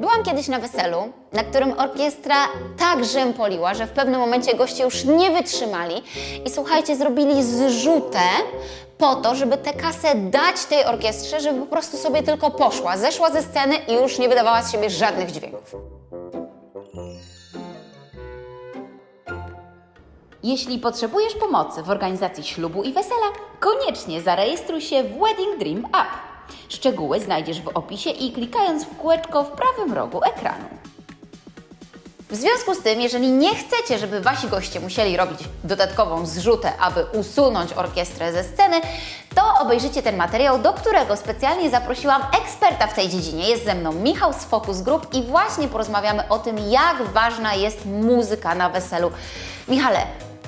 Byłam kiedyś na weselu, na którym orkiestra tak rzępoliła, że w pewnym momencie goście już nie wytrzymali i słuchajcie, zrobili zrzutę po to, żeby tę kasę dać tej orkiestrze, żeby po prostu sobie tylko poszła, zeszła ze sceny i już nie wydawała z siebie żadnych dźwięków. Jeśli potrzebujesz pomocy w organizacji ślubu i wesela, koniecznie zarejestruj się w Wedding Dream App. Szczegóły znajdziesz w opisie i klikając w kółeczko w prawym rogu ekranu. W związku z tym, jeżeli nie chcecie, żeby wasi goście musieli robić dodatkową zrzutę, aby usunąć orkiestrę ze sceny, to obejrzyjcie ten materiał, do którego specjalnie zaprosiłam eksperta w tej dziedzinie. Jest ze mną Michał z Focus Group i właśnie porozmawiamy o tym, jak ważna jest muzyka na weselu. Michale,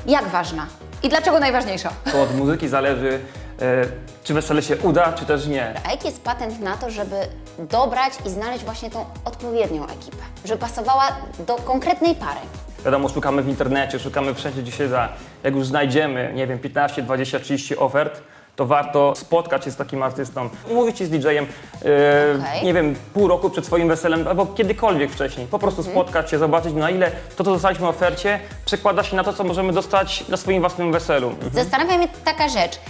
jak ważna? I dlaczego najważniejsza? To od muzyki zależy, e, czy wesele się uda, czy też nie. A jaki jest patent na to, żeby dobrać i znaleźć właśnie tą odpowiednią ekipę? Żeby pasowała do konkretnej pary? Wiadomo, szukamy w internecie, szukamy wszędzie, gdzie się da. Jak już znajdziemy, nie wiem, 15, 20, 30 ofert, to warto spotkać się z takim artystą, umówić się z DJ-em, e, Okej. nie wiem, pół roku przed swoim weselem, albo kiedykolwiek wcześniej. Po prostu spotkać się, zobaczyć na ile to, co dostaliśmy w ofercie, przekłada się na to, co możemy dostać na swoim własnym weselu. Zastanawia mnie taka rzecz.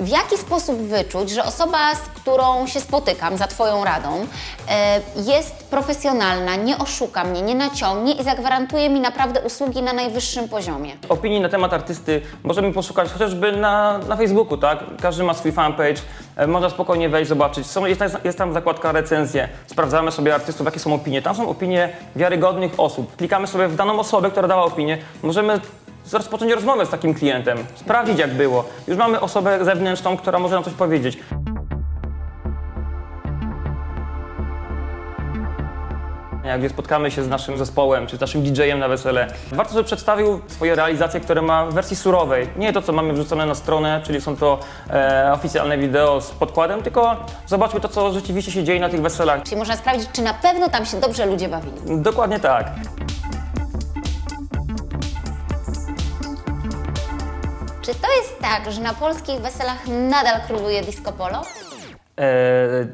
W jaki sposób wyczuć, że osoba, z którą się spotykam za Twoją radą, e, jest profesjonalna, nie oszuka mnie, nie naciągnie i zagwarantuje mi naprawdę usługi na najwyższym poziomie? Opinii na temat artysty możemy poszukać chociażby na, na Facebooku, tak? Każdy ma swój fanpage, e, można spokojnie wejść, zobaczyć. Są, jest, jest tam zakładka recenzje, sprawdzamy sobie artystów, jakie są opinie. Tam są opinie wiarygodnych osób. Klikamy sobie w daną osobę, która dała opinię. Możemy rozpocząć rozmowę z takim klientem, sprawdzić jak było. Już mamy osobę zewnętrzną, która może nam coś powiedzieć. Jak gdzie spotkamy się z naszym zespołem, czy z naszym DJ-em na wesele, warto, żeby przedstawił swoje realizacje, które ma w wersji surowej. Nie to, co mamy wrzucone na stronę, czyli są to e, oficjalne wideo z podkładem, tylko zobaczmy to, co rzeczywiście się dzieje na tych weselach. Czyli można sprawdzić, czy na pewno tam się dobrze ludzie bawili. Dokładnie tak. Czy to jest tak, że na polskich weselach nadal króluje disco polo? E,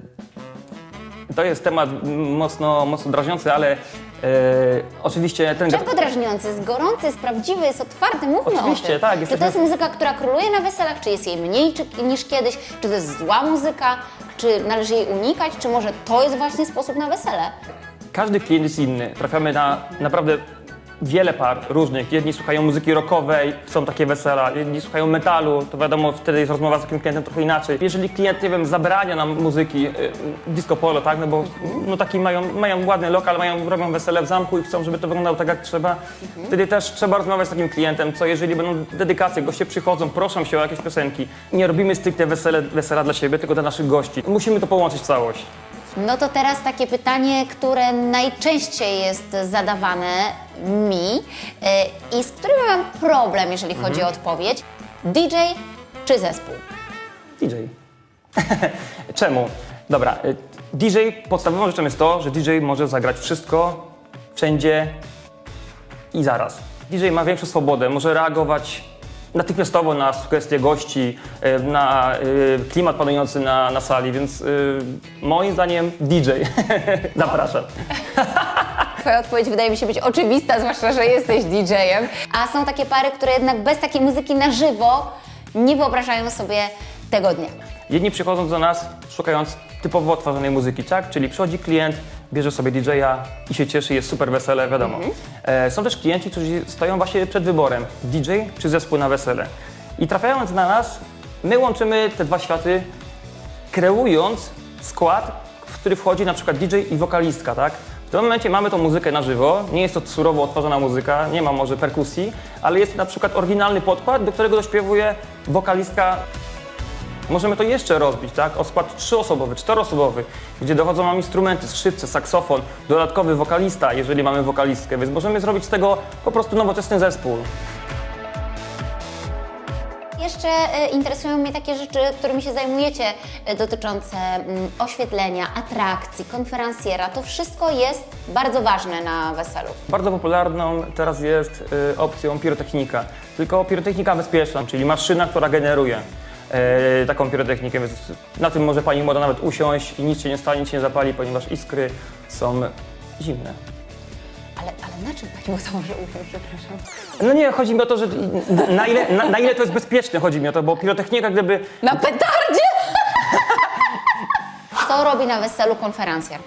to jest temat mocno, mocno drażniący, ale e, oczywiście ten... Czego drażniący? Jest gorący, jest prawdziwy, jest otwarty, mówmy Oczywiście, o tym. tak, Czy to jest muzyka, która króluje na weselach, czy jest jej mniej czy, niż kiedyś? Czy to jest zła muzyka? Czy należy jej unikać? Czy może to jest właśnie sposób na wesele? Każdy klient jest inny. Trafiamy na naprawdę wiele par różnych. Jedni słuchają muzyki rockowej, są takie wesela, jedni słuchają metalu, to wiadomo, wtedy jest rozmowa z takim klientem trochę inaczej. Jeżeli klient, nie wiem, zabrania nam muzyki, y, disco polo, tak, no bo no taki mają, mają ładny lokal, mają, robią wesele w zamku i chcą, żeby to wyglądało tak, jak trzeba, wtedy też trzeba rozmawiać z takim klientem, co jeżeli będą dedykacje, goście przychodzą, proszą się o jakieś piosenki. Nie robimy stricte wesele, wesela dla siebie, tylko dla naszych gości. Musimy to połączyć w całość. No to teraz takie pytanie, które najczęściej jest zadawane mi y, i z którym mam problem, jeżeli chodzi o odpowiedź. DJ czy zespół? DJ. Czemu? Dobra, y, DJ, podstawową rzeczą jest to, że DJ może zagrać wszystko, wszędzie i zaraz. DJ ma większą swobodę, może reagować natychmiastowo na sugestie gości, y, na y, klimat panujący na, na sali, więc y, moim zdaniem DJ. Zapraszam. Twoja odpowiedź wydaje mi się być oczywista, zwłaszcza, że jesteś DJ-em. A są takie pary, które jednak bez takiej muzyki na żywo nie wyobrażają sobie tego dnia. Jedni przychodzą do nas szukając typowo otworzonej muzyki, tak? Czyli przychodzi klient, bierze sobie DJ-a i się cieszy, jest super wesele, wiadomo. E, są też klienci, którzy stoją właśnie przed wyborem DJ czy zespół na wesele. I trafiając na nas, my łączymy te dwa światy, kreując skład, w który wchodzi na przykład DJ i wokalistka, tak? W tym momencie mamy tą muzykę na żywo, nie jest to surowo odtworzona muzyka, nie ma może perkusji, ale jest na przykład oryginalny podkład, do którego dośpiewuje wokalistka Możemy to jeszcze rozbić, tak? O skład trzyosobowy, czteroosobowy, gdzie dochodzą nam instrumenty, skrzypce, saksofon, dodatkowy wokalista, jeżeli mamy wokalistkę, więc możemy zrobić z tego po prostu nowoczesny zespół. Jeszcze e, interesują mnie takie rzeczy, którymi się zajmujecie, e, dotyczące mm, oświetlenia, atrakcji, konferencjera. To wszystko jest bardzo ważne na weselu. Bardzo popularną teraz jest y, opcją pirotechnika, tylko pirotechnika bezpieczna, czyli maszyna, która generuje y, taką pirotechnikę, więc na tym może Pani młoda nawet usiąść i nic się nie stanie, nic się nie zapali, ponieważ iskry są zimne. Ale, ale na czym Pani to może użyć, przepraszam? No nie, chodzi mi o to, że na ile, na, na ile to jest bezpieczne, chodzi mi o to, bo pirotechnika gdyby Na petardzie! Co robi na weselu konferencjer?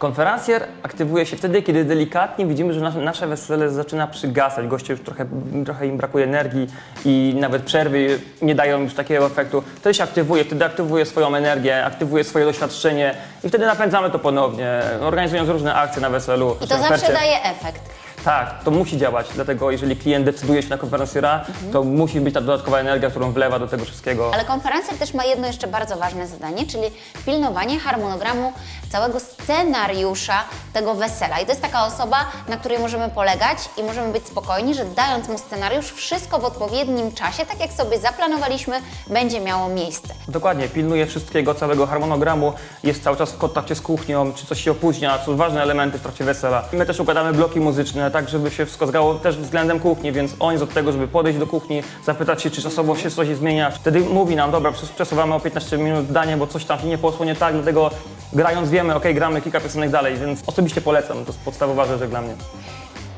Konferencjer aktywuje się wtedy, kiedy delikatnie widzimy, że nasze, wesele zaczyna przygasać. Goście już trochę, trochę im brakuje energii i nawet przerwy nie dają już takiego efektu. Wtedy się aktywuje, wtedy aktywuje swoją energię, aktywuje swoje doświadczenie i wtedy napędzamy to ponownie, organizując różne akcje na weselu. I to zawsze daje efekt. Tak, to musi działać, dlatego jeżeli klient decyduje się na konferencjera, to musi być ta dodatkowa energia, którą wlewa do tego wszystkiego. Ale konferencja też ma jedno jeszcze bardzo ważne zadanie, czyli pilnowanie harmonogramu całego scenariusza tego wesela. I to jest taka osoba, na której możemy polegać i możemy być spokojni, że dając mu scenariusz, wszystko w odpowiednim czasie, tak jak sobie zaplanowaliśmy, będzie miało miejsce. Dokładnie, pilnuje wszystkiego, całego harmonogramu, jest cały czas w kontakcie z kuchnią, czy coś się opóźnia, są ważne elementy w trakcie wesela. My też układamy bloki muzyczne, tak żeby się wszystko też względem kuchni, więc on jest od tego, żeby podejść do kuchni, zapytać się, czy czasowo się coś zmienia. Wtedy mówi nam, dobra, przes- przesuwamy o 15 minut danie, bo coś tam się nie poszło nie tak, dlatego grając wiemy, ok, gramy kilka piosenek dalej, więc osobiście polecam, to jest podstawowa rzecz dla mnie.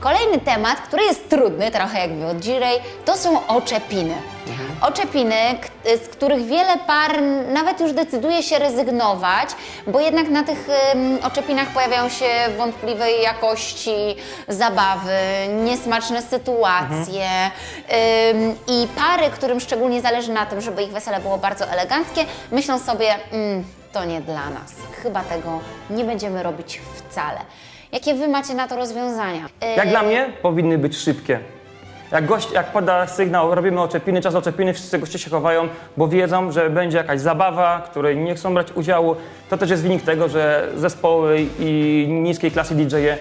Kolejny temat, który jest trudny, trochę jakby od Jirej, to są oczepiny. Oczepiny, k- z których wiele par nawet już decyduje się rezygnować, bo jednak na tych oczepinach pojawiają się wątpliwej jakości zabawy, niesmaczne sytuacje ym, i pary, którym szczególnie zależy na tym, żeby ich wesele było bardzo eleganckie, myślą sobie, mm, to nie dla nas, chyba tego nie będziemy robić wcale. Jakie Wy macie na to rozwiązania? Jak dla mnie powinny być szybkie. Jak gość, jak poda sygnał, robimy oczepiny, czas oczepiny, wszyscy goście się chowają, bo wiedzą, że będzie jakaś zabawa, której nie chcą brać udziału. To też jest wynik tego, że zespoły i niskiej klasy DJ-e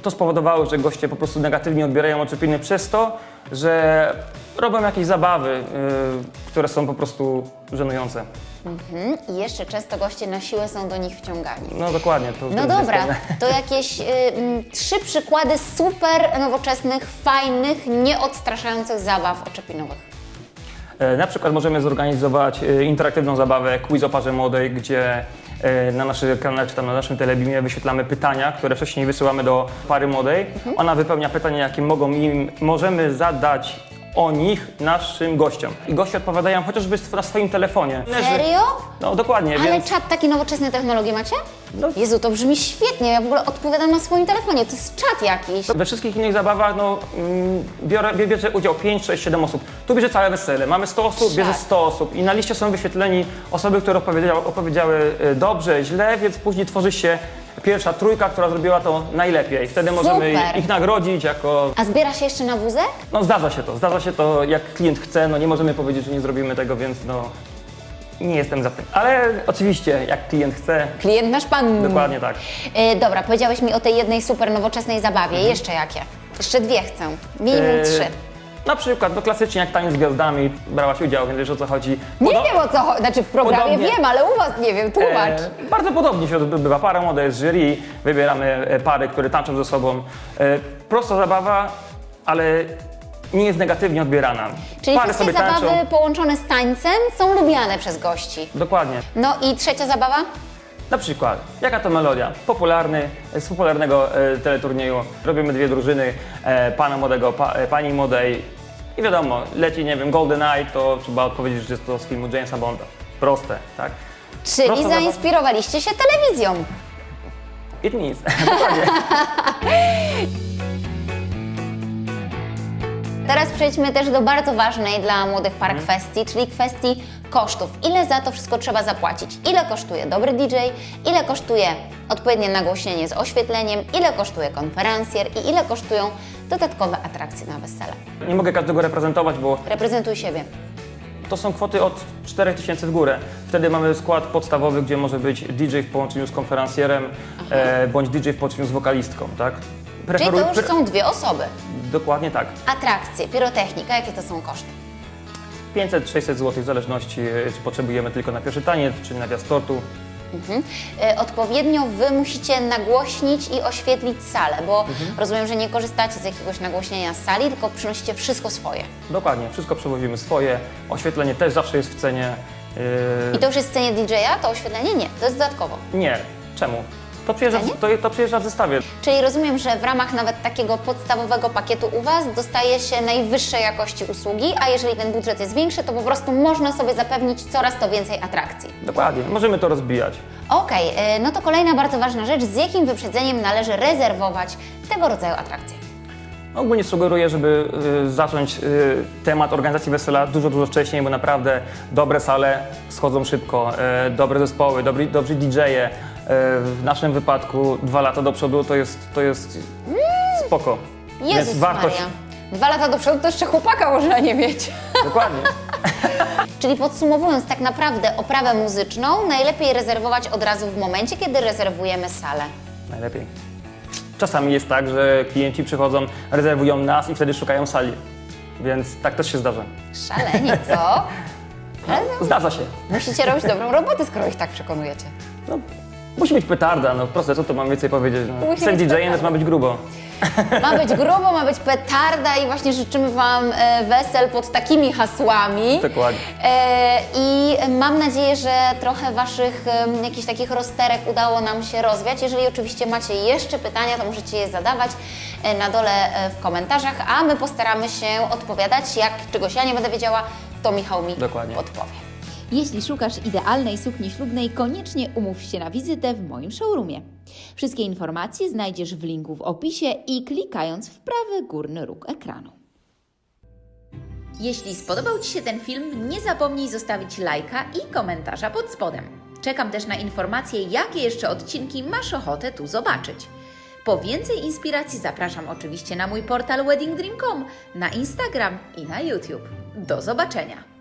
to spowodowało, że goście po prostu negatywnie odbierają oczepiny przez to, że robią jakieś zabawy, yy, które są po prostu żenujące. Mhm. I jeszcze często goście na siłę są do nich wciągani. No dokładnie. To, No dobra, to jakieś y, trzy przykłady super nowoczesnych, fajnych, nieodstraszających zabaw oczepinowych. E, Na przykład możemy zorganizować e, interaktywną zabawę quiz o parze młodej, gdzie na naszym kanale czy tam na naszym telebimie wyświetlamy pytania, które wcześniej wysyłamy do pary młodej. Ona wypełnia pytania, jakie mogą im, możemy zadać o nich naszym gościom. I goście odpowiadają chociażby na swoim telefonie. Serio? No dokładnie, Ale więc czat takie nowoczesne technologie macie? No. Jezu, to brzmi świetnie. Ja w ogóle odpowiadam na swoim telefonie. To jest czat jakiś. we wszystkich innych zabawach no, mm, biorę, bie- bierze udział 5, 6, 7 osób. Tu bierze całe wesele. Mamy 100 osób, bierze Tak. 100 osób i na liście są wyświetleni osoby, które opowiedziały, opowiedziały e, dobrze, źle, więc później tworzy się pierwsza trójka, która zrobiła to najlepiej. Wtedy możemy Super. ich nagrodzić jako... A zbiera się jeszcze na wózek? No zdarza się to, zdarza się to jak klient chce, no nie możemy powiedzieć, że nie zrobimy tego, więc no nie jestem za tym. Ale oczywiście jak klient chce, Klient nasz pan. dokładnie tak. Y, dobra, powiedziałeś mi o tej jednej super nowoczesnej zabawie. Jeszcze jakie? Jeszcze dwie chcę. Minimum Mhm. E, trzy. Na przykład, no klasycznie jak tańc z gwiazdami, brałaś udział, więc wiesz o co chodzi. Nie wiem o co chodzi. Znaczy w programie Podobnie. wiem, ale u Was nie wiem. Tłumacz. E, bardzo podobnie się odbywa. Para młoda jest jury, wybieramy e, pary, które tańczą ze sobą. E, prosta zabawa, ale nie jest negatywnie odbierana. Czyli pary wszystkie zabawy tańczą. połączone z tańcem są lubiane przez gości. Dokładnie. No i trzecia zabawa? Na przykład, jaka to melodia? Popularny, z popularnego e, teleturnieju. Robimy dwie drużyny, e, pana młodego, pa, e, pani młodej. I wiadomo, leci, nie wiem, Golden Eye, to trzeba odpowiedzieć, że jest to z filmu Jamesa Bonda. Proste, tak? Czyli Prosta zainspirowaliście się telewizją. It means. Teraz przejdźmy też do bardzo ważnej dla młodych par Mhm. kwestii, czyli kwestii kosztów. Ile za to wszystko trzeba zapłacić? Ile kosztuje dobry DJ? Ile kosztuje odpowiednie nagłośnienie z oświetleniem? Ile kosztuje konferencjer? I ile kosztują dodatkowe atrakcje na wesele? Nie mogę każdego reprezentować, bo Reprezentuj siebie. To są kwoty od 4000 w górę. Wtedy mamy skład podstawowy, gdzie może być DJ w połączeniu z konferencjerem, e, bądź DJ w połączeniu z wokalistką, tak? Czyli Preferuj- to już są dwie osoby. Dokładnie tak. Atrakcje, pirotechnika, jakie to są koszty? 500-600 zł w zależności, e, czy potrzebujemy tylko na pierwszy taniec, czy na tortu. Mhm. E, Odpowiednio Wy musicie nagłośnić i oświetlić salę, bo Mhm. rozumiem, że nie korzystacie z jakiegoś nagłośnienia z sali, tylko przynosicie wszystko swoje. Dokładnie, wszystko przewozimy swoje. Oświetlenie też zawsze jest w cenie. e, I to już jest w cenie DJ-a, to oświetlenie? Nie, to jest dodatkowo. Nie. Czemu? To przyjeżdża, w- to, to przyjeżdża w zestawie. Czyli rozumiem, że w ramach nawet takiego podstawowego pakietu u Was dostaje się najwyższej jakości usługi, a jeżeli ten budżet jest większy, to po prostu można sobie zapewnić coraz to więcej atrakcji. Dokładnie, możemy to rozbijać. Okej, y, no to kolejna bardzo ważna rzecz, z jakim wyprzedzeniem należy rezerwować tego rodzaju atrakcje. Ogólnie sugeruję, żeby y, zacząć y, temat organizacji wesela dużo, dużo wcześniej, bo naprawdę dobre sale schodzą szybko, y, dobre zespoły, dobry, dobrzy DJ-e. Y, w naszym wypadku dwa lata do przodu to jest, to jest spoko. Jezus Więc wartość, Maria. Dwa lata do przodu to jeszcze chłopaka można nie mieć. dokładnie. Czyli podsumowując, tak naprawdę oprawę muzyczną najlepiej rezerwować od razu w momencie, kiedy rezerwujemy salę. Najlepiej. Czasami jest tak, że klienci przychodzą, rezerwują nas i wtedy szukają sali. Więc tak też się zdarza. Szalenie, co? Zdarza się. Musicie robić dobrą robotę, skoro ich tak przekonujecie. No, musi być petarda, no proste, co tu mam więcej powiedzieć. No. Musi DJ-em, więc ma być grubo. Ma być grubo, ma być petarda i właśnie życzymy Wam e, wesel pod takimi hasłami. Dokładnie. E, I mam nadzieję, że trochę Waszych jakichś takich rozterek udało nam się rozwiać. Jeżeli oczywiście macie jeszcze pytania, to możecie je zadawać e, na dole w komentarzach, a my postaramy się odpowiadać. Jak czegoś ja nie będę wiedziała, to Michał mi Dokładnie. podpowie. Jeśli szukasz idealnej sukni ślubnej, koniecznie umów się na wizytę w moim showroomie. Wszystkie informacje znajdziesz w linku w opisie i klikając w prawy górny róg ekranu. Jeśli spodobał Ci się ten film, nie zapomnij zostawić lajka i komentarza pod spodem. Czekam też na informacje, jakie jeszcze odcinki masz ochotę tu zobaczyć. Po więcej inspiracji zapraszam oczywiście na mój portal weddingdream.com, na Instagram i na YouTube. Do zobaczenia!